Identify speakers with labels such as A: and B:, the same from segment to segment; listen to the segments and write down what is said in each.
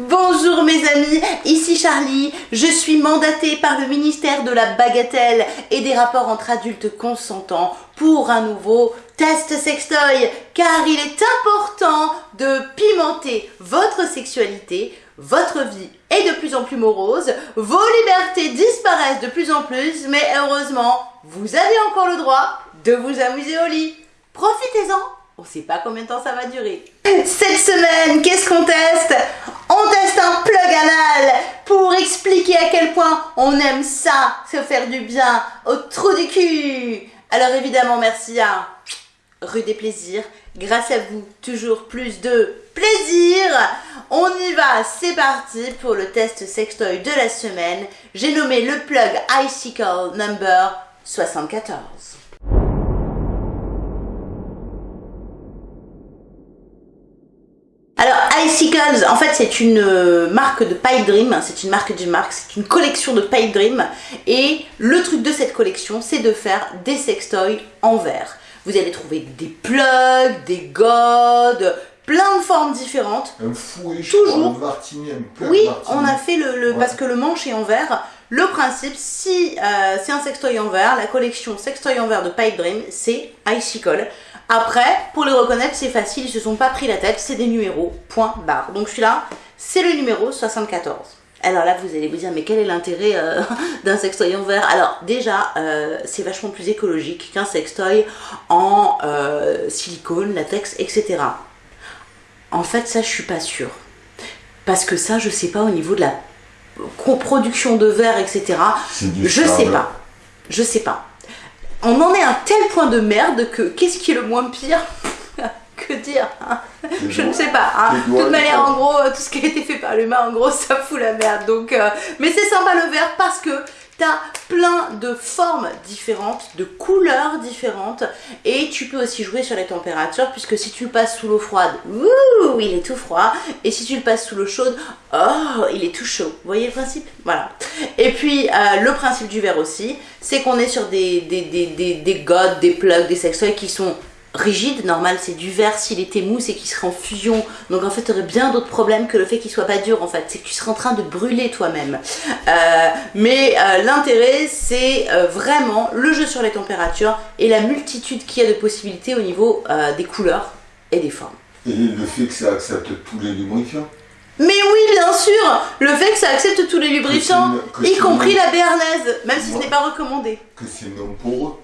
A: Bonjour mes amis, ici Charlie, je suis mandatée par le ministère de la Bagatelle et des rapports entre adultes consentants pour un nouveau test sextoy car il est important de pimenter votre sexualité, votre vie est de plus en plus morose, vos libertés disparaissent de plus en plus mais heureusement vous avez encore le droit de vous amuser au lit. Profitez-en on sait pas combien de temps ça va durer. Cette semaine, qu'est-ce qu'on teste? On un plug anal pour expliquer à quel point on aime ça, se faire du bien au trou du cul. Alors évidemment, merci à Rue des Plaisirs. Grâce à vous, toujours plus de plaisir. On y va, c'est parti pour le test sextoy de la semaine. J'ai nommé le plug Icicle number 74. En fait, c'est une euh, marque de Pipe Dream, c'est une marque de marque, c'est une collection de Pipe Dream. Et le truc de cette collection, c'est de faire des sextoys en verre. Vous allez trouver des plugs, des godes, plein de formes différentes.
B: Un fouet,
A: Toujours.
B: un martini, un plug
A: Oui, on a fait le, le-
B: Ouais.
A: parce que le manche est en verre. Le principe, si euh, c'est un sextoy en verre, la collection sextoy en verre de Pipe Dream, c'est Icicle. Après, pour les reconnaître, c'est facile, ils se sont pas pris la tête, c'est des numéros, point barre. Donc celui-là, c'est le numéro 74. Alors là, vous allez vous dire, mais quel est l'intérêt euh, d'un sextoy en verre Alors déjà, euh, c'est vachement plus écologique qu'un sextoy en euh, silicone, latex, etc. En fait, ça, je suis pas sûre. Parce que ça, je sais pas au niveau de la coproduction de verre, etc. Je sais pas. Je sais pas. On en est à un tel point de merde que qu'est-ce qui est le moins pire Que dire hein Je ne sais pas. hein. De toute manière, en gros, euh, tout ce qui a été fait par l'humain, en gros, ça fout la merde. Donc, euh, mais c'est sympa le verre parce que t'as plein de formes différentes, de couleurs différentes, et tu peux aussi jouer sur les températures puisque si tu le passes sous l'eau froide, ouh, il est tout froid, et si tu le passes sous l'eau chaude, oh, il est tout chaud. Vous voyez le principe? Voilà. Et puis euh, le principe du verre aussi, c'est qu'on est sur des, des, des, des, des godes, des plugs, des sextoys qui sont rigides. Normal, c'est du verre. S'il était mou, c'est qu'il serait en fusion. Donc en fait, tu aurais bien d'autres problèmes que le fait qu'il soit pas dur. En fait, c'est que tu serais en train de brûler toi-même. Euh, mais euh, l'intérêt, c'est vraiment le jeu sur les températures et la multitude qu'il y a de possibilités au niveau des couleurs et des formes.
B: Et le fait que ça accepte tous les lubrifiants.
A: Mais oui, bien sûr Le fait que ça accepte tous les lubrifiants, y compris
B: non-
A: la béarnaise, même si ce n'est pas recommandé.
B: Que c'est non poreux.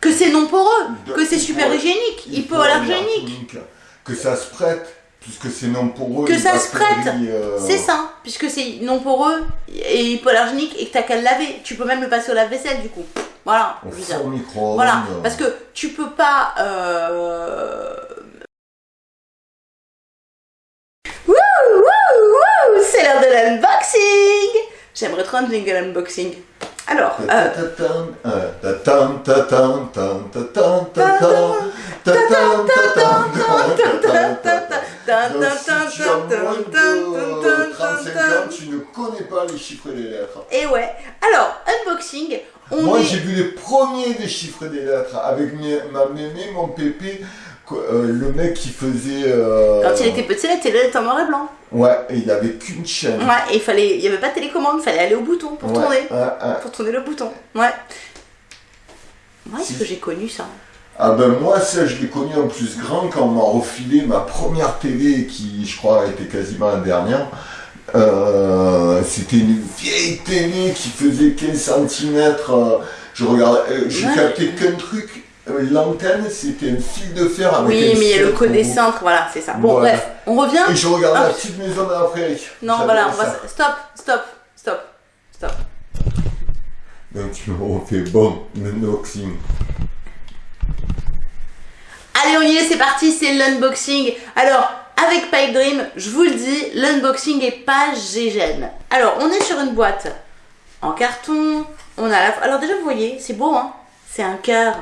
A: Que c'est non poreux,
B: De-
A: que c'est super hygiénique, hypoallergénique.
B: Que ça se prête, puisque c'est non poreux.
A: Que ça se prête.
B: euh,
A: C'est ça, puisque c'est non poreux et hypoallergénique et que t'as qu'à le laver. Tu peux même le passer au lave-vaisselle du coup. Voilà,
B: Au
A: je veux dire.
B: four micro
A: Voilà, parce que tu peux pas. Euh... l'heure de l'unboxing. J'aimerais trop un jingle unboxing. Alors,
B: Si tu as moins de 35 ans, tu ne connais pas les chiffres et les lettres.
A: et ouais. Alors, unboxing, on
B: Moi,
A: est.
B: j'ai vu les premiers des chiffres et des lettres avec mes- ma mémé, mon pépé, euh, le mec qui faisait. euh,
A: Quand il était petit, la télé était en noir et blanc.
B: Ouais, et il avait qu'une chaîne.
A: Ouais, et il fallait, il y avait pas de télécommande, il fallait aller au bouton pour
B: Ouais,
A: tourner, pour tourner le bouton. Ouais. Moi, est-ce
B: Si.
A: que j'ai connu ça?
B: Ah ben moi, ça, je l'ai connu en plus grand quand on m'a refilé ma première télé qui, je crois, était quasiment la dernière. Euh, C'était une vieille télé qui faisait 15 cm. je regardais, je
A: Ouais.
B: captais qu'un truc. Euh, L'antenne, c'était un fil de fer avec
A: Oui, mais il y a le centres, voilà, c'est ça. Bon,
B: Voilà.
A: bref, on revient.
B: Et je regardais
A: Ah.
B: la petite maison dans la prairie.
A: Non, voilà, on va. Stop, stop, stop, stop.
B: Donc tu me refais bon, l'unboxing.
A: Allez, on y est, c'est parti, c'est l'unboxing. Alors, avec Pipe Dream, je vous le dis, l'unboxing est pas gégène. Alors, on est sur une boîte en carton. On a la... Alors déjà, vous voyez, c'est beau, hein C'est un cœur.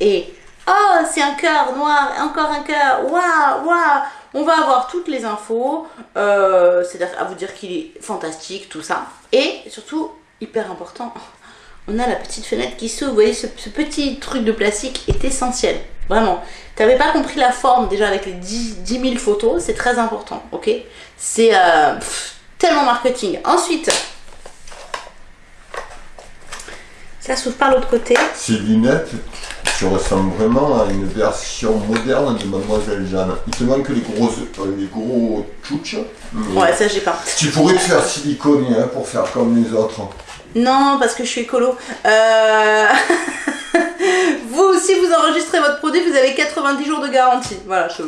A: Et... Oh, c'est un cœur noir, encore un cœur. Waouh, waouh On va avoir toutes les infos. Euh, C'est-à-dire à vous dire qu'il est fantastique, tout ça. Et surtout, hyper important, on a la petite fenêtre qui s'ouvre. Vous voyez, ce, petit truc de plastique est essentiel. Vraiment. T'avais pas compris la forme déjà avec les 10, 10 000 photos, c'est très important, ok? C'est euh, tellement marketing. Ensuite, ça s'ouvre par l'autre côté.
B: Ces lunettes, tu ressembles vraiment à une version moderne de Mademoiselle Jeanne. Il te manque les grosses, euh, les gros tchouches.
A: Ouais, ça j'ai pas.
B: Tu pourrais te faire siliconer hein, pour faire comme les autres.
A: Non, parce que je suis écolo. Euh... vous, si vous enregistrez votre produit, vous avez 90 jours de garantie. Voilà. je-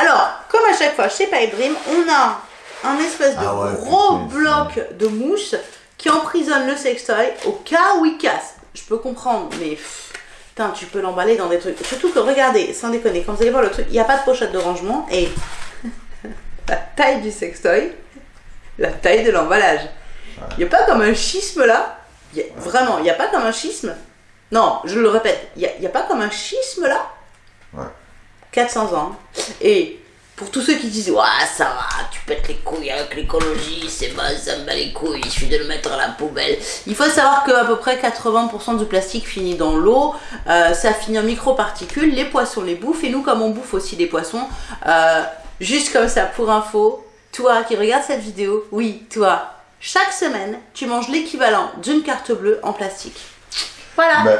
A: Alors, comme à chaque fois chez Dream, on a un espèce de
B: Ah ouais,
A: gros bloc de mousse qui emprisonne le sextoy au cas où il casse. Je peux comprendre, mais putain, tu peux l'emballer dans des trucs. Surtout que regardez, sans déconner, quand vous allez voir le truc, il n'y a pas de pochette de rangement et la taille du sextoy, la taille de l'emballage. Il n'y a pas comme un schisme là? Y a- Vraiment, il n'y a pas comme un schisme? Non, je le répète, il n'y a, pas comme un schisme là?
B: Ouais.
A: 400 ans. Et pour tous ceux qui disent Ouais, ça va, tu pètes les couilles avec l'écologie, c'est bon, ça me bat les couilles, il suffit de le mettre à la poubelle. Il faut savoir qu'à peu près 80% du plastique finit dans l'eau, euh, ça finit en microparticules, les poissons les bouffent, et nous, comme on bouffe aussi des poissons, euh, juste comme ça pour info, toi qui regardes cette vidéo, oui, toi, chaque semaine, tu manges l'équivalent d'une carte bleue en plastique. Voilà.
B: Ben,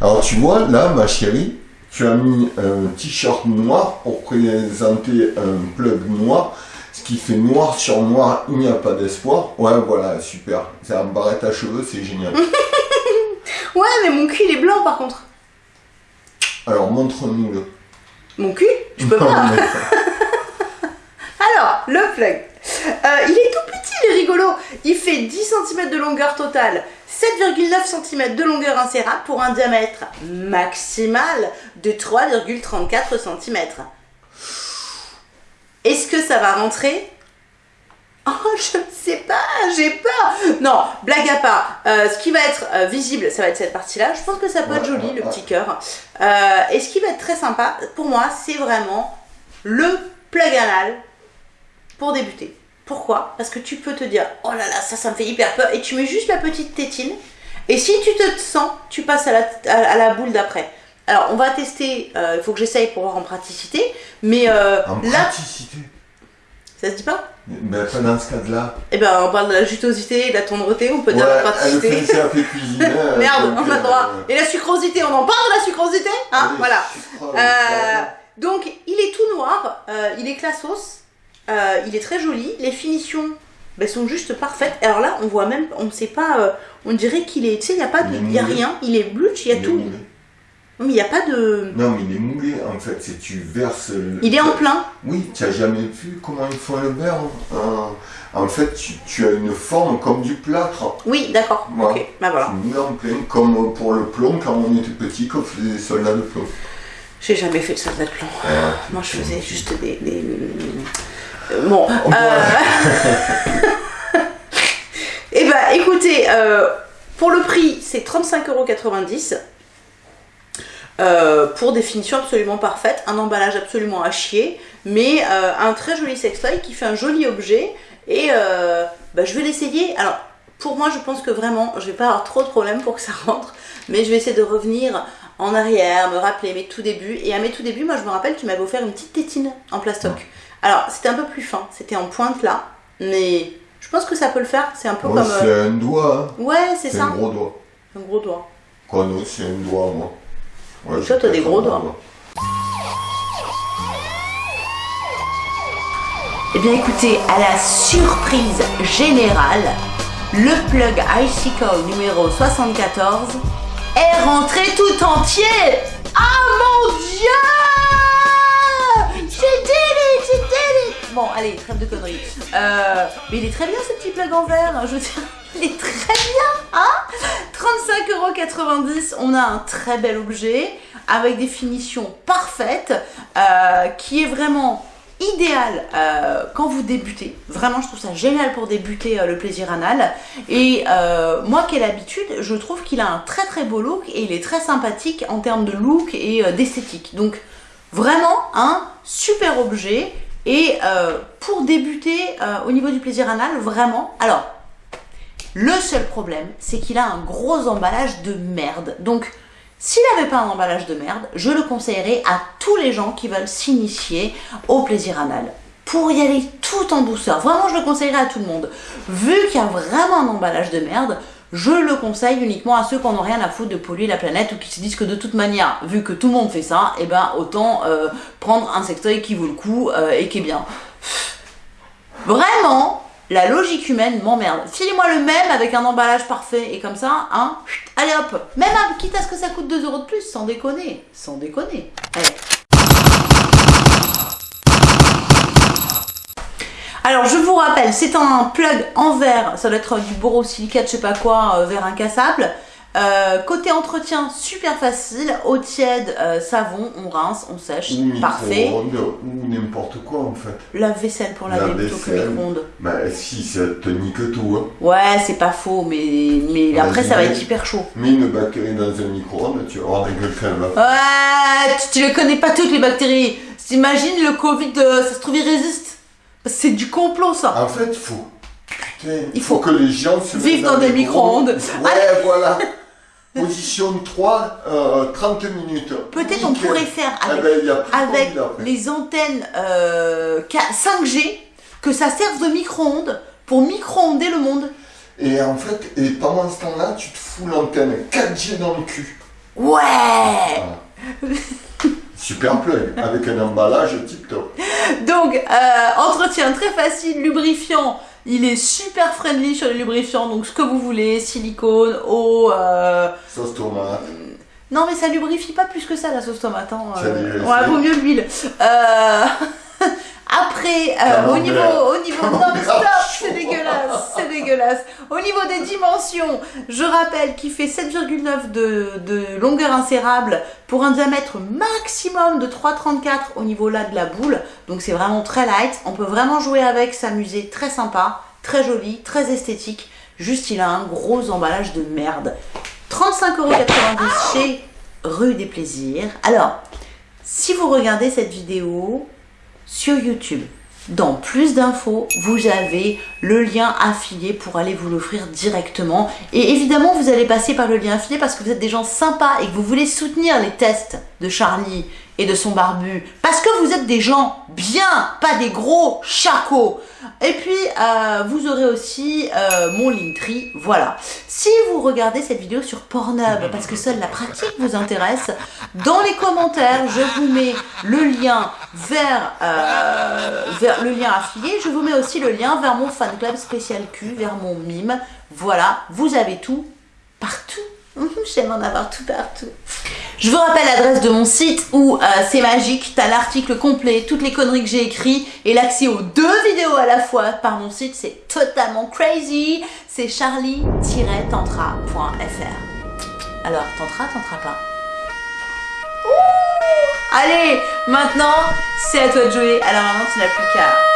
B: Alors tu vois, là, ma chérie, tu as mis un t-shirt noir pour présenter un plug noir, ce qui fait noir sur noir, il n'y a pas d'espoir. Ouais, voilà, super. C'est un barrette à cheveux, c'est génial.
A: Ouais, mais mon cul, il est blanc par contre.
B: Alors montre-nous-le.
A: Mon cul? Je peux pas. Alors, le plug. Euh, il est tout petit, il est rigolo. Il fait 10 cm de longueur totale, 7,9 cm de longueur insérable pour un diamètre maximal de 3,34 cm. Est-ce que ça va rentrer? Oh, je ne sais pas, j'ai peur. Non, blague à part. euh, ce qui va être euh, visible, ça va être cette partie-là. Je pense que ça peut être joli, le petit cœur. Euh, et ce qui va être très sympa, pour moi, c'est vraiment le plug anal pour débuter. Pourquoi? Parce que tu peux te dire, oh là là, ça, ça me fait hyper peur, et tu mets juste la petite tétine. Et si tu te sens, tu passes à la, à, à la boule d'après. Alors, on va tester, euh, il faut que j'essaye pour voir en praticité, mais euh,
B: En
A: là,
B: praticité.
A: ça se dit pas?
B: Mais pas dans ce cas-là.
A: Eh ben, on parle de la jutosité de la tendreté, on peut dire la
B: Ouais,
A: praticité.
B: cuisine.
A: Merde, on a droit. Et la sucrosité, on en parle de la sucrosité Hein?
B: Allez,
A: Voilà. Euh, donc, il est tout noir, il est classos, euh, il est très joli, les finitions ben, sont juste parfaites. Alors là, on voit même, on ne sait pas, euh, on dirait qu'il est, tu sais, il n'y a pas de,
B: Il
A: y a rien, il est bluch, il y a
B: il
A: tout.
B: moulé.
A: Mais il n'y a pas de.
B: Non, mais il est moulé en fait, c'est tu verses. le-
A: Il est en plein.
B: Oui, tu n'as jamais vu comment ils font le beurre hein En fait, tu, tu as une forme comme du plâtre.
A: Oui, d'accord. Ok, bah voilà.
B: Tu mets en plein, comme pour le plomb quand on était petit, qu'on faisait des soldats de plomb.
A: J'ai jamais fait de soldat de plomb.
B: Ouais.
A: Moi, je faisais juste des. des- Bon.
B: On
A: euh, Eh ben, écoutez, euh, pour le prix, c'est 35,90€. Euh, pour des finitions absolument parfaites, un emballage absolument à chier, mais euh, un très joli sextoy qui fait un joli objet. Et bah, je vais l'essayer. Alors, pour moi, je pense que vraiment, je vais pas avoir trop de problèmes pour que ça rentre, mais je vais essayer de revenir en arrière, me rappeler mes tout débuts. Et à mes tout débuts, moi, je me rappelle, tu m'avais offert une petite tétine en plastoc. Alors, c'était un peu plus fin, c'était en pointe là, mais je pense que ça peut le faire. C'est un peu comme.
B: c'est
A: euh,
B: un doigt, hein.
A: Ouais, c'est
B: c'est
A: ça.
B: un gros doigt.
A: Un gros doigt.
B: Quoi, non, c'est un doigt, moi. Ouais,
A: Toi, t'as des gros
B: un
A: doigts. Eh bien écoutez, à la surprise générale, le plug Icicle numéro 74 est rentré tout entier Ah mon dieu J'ai dit Bon, allez, trêve de conneries. Euh, mais il est très bien ce petit plug en verre, je veux dire, il est très bien, hein 35,90€, on a un très bel objet avec des finitions parfaites euh, qui est vraiment idéal euh, quand vous débutez. Vraiment, je trouve ça génial pour débuter le plaisir anal. Et moi qui ai l'habitude, je trouve qu'il a un très très beau look et il est très sympathique en termes de look et d'esthétique. Donc vraiment un super objet. Et euh, pour débuter euh, au niveau du plaisir anal, vraiment, alors Le seul problème, c'est qu'il a un gros emballage de merde. Donc, s'il n'avait pas un emballage de merde, je le conseillerais à tous les gens qui veulent s'initier au plaisir anal. Pour y aller tout en douceur. Vraiment, je le conseillerais à tout le monde. Vu qu'il y a vraiment un emballage de merde, je le conseille uniquement à ceux qui n'ont rien à foutre de polluer la planète ou qui se disent que de toute manière, vu que tout le monde fait ça, et eh ben autant euh, prendre un sextoy qui vaut le coup euh, et qui est bien. Vraiment, la logique humaine m'emmerde. Filez-moi le même avec un emballage parfait et comme ça, hein, allez hop, même quitte à ce que ça coûte 2 euros de plus, sans déconner, sans déconner. Allez. Alors je vous rappelle, c'est un plug en verre, ça doit être du borosilicate, je sais pas quoi, euh, verre incassable. Euh, côté entretien, super facile, eau tiède, euh, savon, on rince, on sèche, parfait.
B: Ou n'importe quoi en fait.
A: La vaisselle pour laver plutôt que micro-ondes.
B: Bah si, ça te nique tout. Hein.
A: Ouais, c'est pas faux, mais, mais après ça va être hyper chaud.
B: Mets une bactérie dans un micro-ondes, tu vas voir avec le crème.
A: Ouais, tu, ne connais pas toutes les bactéries. T'imagines le Covid, ça se trouve il résiste. C'est du complot, ça.
B: En fait, faut. Putain, il faut, que les gens se
A: vivent dans, des micro-ondes.
B: ouais, voilà. Position 3, 30 euh, minutes.
A: Peut-être on pourrait faire ah avec, ben, avec les antennes 5G, euh, que ça serve de micro-ondes pour micro-onder le monde.
B: Et en fait, et pendant ce temps-là, tu te fous l'antenne 4G dans le cul.
A: Ouais
B: Super plug, avec un emballage tip top.
A: Donc, euh, entretien très facile, lubrifiant. Il est super friendly sur les lubrifiants, donc ce que vous voulez, silicone, eau. Euh...
B: Sauce tomate.
A: Non, mais ça lubrifie pas plus que ça la sauce tomate. Hein. Euh... Ouais, vaut mieux l'huile. Euh... Après, euh, au niveau, au niveau, non mais stop, c'est dégueulasse, c'est dégueulasse. Au niveau des dimensions, je rappelle qu'il fait 7,9 de, de longueur insérable pour un diamètre maximum de 3,34 au niveau là de la boule. Donc c'est vraiment très light. On peut vraiment jouer avec, s'amuser, très sympa, très joli, très esthétique. Juste, il a un gros emballage de merde. 35,90€ chez Rue des Plaisirs. Alors, si vous regardez cette vidéo, sur YouTube. Dans plus d'infos, vous avez le lien affilié pour aller vous l'offrir directement. Et évidemment, vous allez passer par le lien affilié parce que vous êtes des gens sympas et que vous voulez soutenir les tests de Charlie et de son barbu. Parce que vous êtes des gens bien, pas des gros chacots. Et puis, euh, vous aurez aussi euh, mon Linktree, voilà. Si vous regardez cette vidéo sur Pornhub, parce que seule la pratique vous intéresse, dans les commentaires, je vous mets le lien vers, euh, vers le lien affilié. Je vous mets aussi le lien vers mon fan club spécial Q, vers mon mime. Voilà, vous avez tout partout. J'aime en avoir tout partout. Je vous rappelle l'adresse de mon site où euh, c'est magique, t'as l'article complet, toutes les conneries que j'ai écrites et l'accès aux deux vidéos à la fois par mon site, c'est totalement crazy. C'est charlie-tantra.fr. Alors, tantra, tantra pas. Allez, maintenant, c'est à toi de jouer. Alors maintenant, tu n'as plus qu'à